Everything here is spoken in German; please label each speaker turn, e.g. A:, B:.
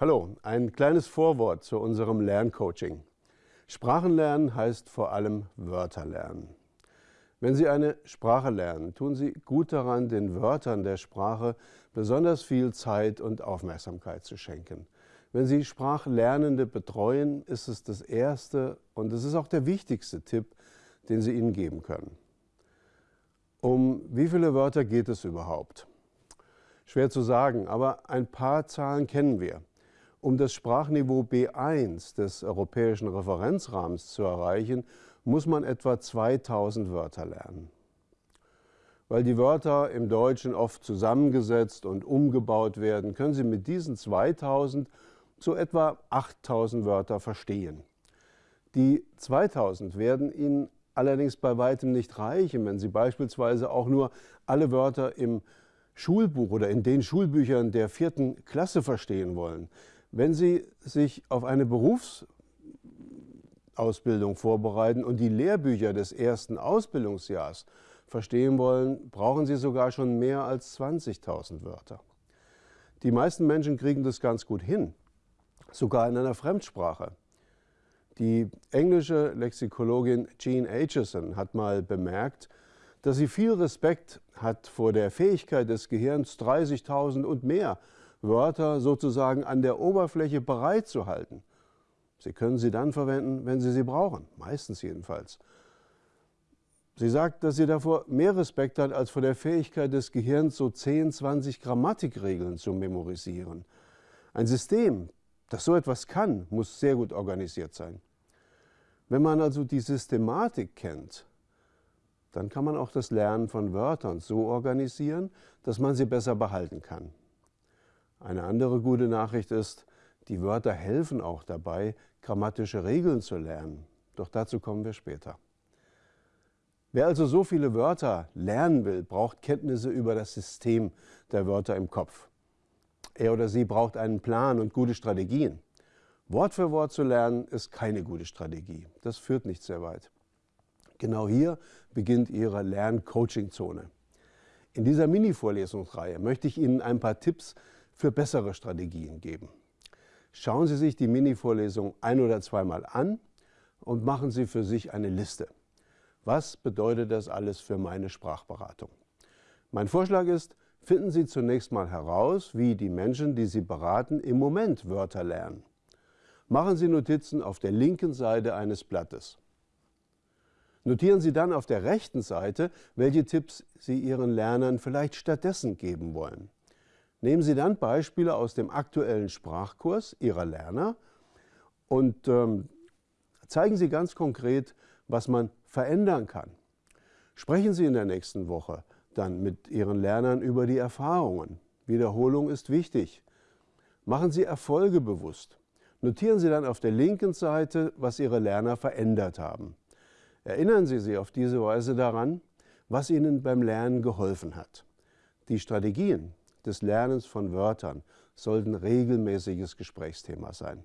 A: Hallo, ein kleines Vorwort zu unserem Lerncoaching. Sprachenlernen heißt vor allem Wörter lernen. Wenn Sie eine Sprache lernen, tun Sie gut daran, den Wörtern der Sprache besonders viel Zeit und Aufmerksamkeit zu schenken. Wenn Sie Sprachlernende betreuen, ist es das erste und es ist auch der wichtigste Tipp, den Sie ihnen geben können. Um wie viele Wörter geht es überhaupt? Schwer zu sagen, aber ein paar Zahlen kennen wir. Um das Sprachniveau B1 des europäischen Referenzrahmens zu erreichen, muss man etwa 2000 Wörter lernen. Weil die Wörter im Deutschen oft zusammengesetzt und umgebaut werden, können Sie mit diesen 2000 zu etwa 8000 Wörter verstehen. Die 2000 werden Ihnen allerdings bei weitem nicht reichen, wenn Sie beispielsweise auch nur alle Wörter im Schulbuch oder in den Schulbüchern der vierten Klasse verstehen wollen. Wenn Sie sich auf eine Berufsausbildung vorbereiten und die Lehrbücher des ersten Ausbildungsjahres verstehen wollen, brauchen Sie sogar schon mehr als 20.000 Wörter. Die meisten Menschen kriegen das ganz gut hin, sogar in einer Fremdsprache. Die englische Lexikologin Jean Aitchison hat mal bemerkt, dass sie viel Respekt hat vor der Fähigkeit des Gehirns, 30.000 und mehr Wörter sozusagen an der Oberfläche bereitzuhalten. Sie können sie dann verwenden, wenn Sie sie brauchen, meistens jedenfalls. Sie sagt, dass sie davor mehr Respekt hat als vor der Fähigkeit des Gehirns, so 10, 20 Grammatikregeln zu memorisieren. Ein System, das so etwas kann, muss sehr gut organisiert sein. Wenn man also die Systematik kennt, dann kann man auch das Lernen von Wörtern so organisieren, dass man sie besser behalten kann. Eine andere gute Nachricht ist, die Wörter helfen auch dabei, grammatische Regeln zu lernen. Doch dazu kommen wir später. Wer also so viele Wörter lernen will, braucht Kenntnisse über das System der Wörter im Kopf. Er oder sie braucht einen Plan und gute Strategien. Wort für Wort zu lernen ist keine gute Strategie. Das führt nicht sehr weit. Genau hier beginnt Ihre Lern-Coaching-Zone. In dieser Mini-Vorlesungsreihe möchte ich Ihnen ein paar Tipps für bessere Strategien geben. Schauen Sie sich die Mini-Vorlesung ein- oder zweimal an und machen Sie für sich eine Liste. Was bedeutet das alles für meine Sprachberatung? Mein Vorschlag ist, finden Sie zunächst mal heraus, wie die Menschen, die Sie beraten, im Moment Wörter lernen. Machen Sie Notizen auf der linken Seite eines Blattes. Notieren Sie dann auf der rechten Seite, welche Tipps Sie Ihren Lernern vielleicht stattdessen geben wollen. Nehmen Sie dann Beispiele aus dem aktuellen Sprachkurs Ihrer Lerner und ähm, zeigen Sie ganz konkret, was man verändern kann. Sprechen Sie in der nächsten Woche dann mit Ihren Lernern über die Erfahrungen. Wiederholung ist wichtig. Machen Sie Erfolge bewusst. Notieren Sie dann auf der linken Seite, was Ihre Lerner verändert haben. Erinnern Sie sie auf diese Weise daran, was Ihnen beim Lernen geholfen hat. Die Strategien, des Lernens von Wörtern sollten regelmäßiges Gesprächsthema sein.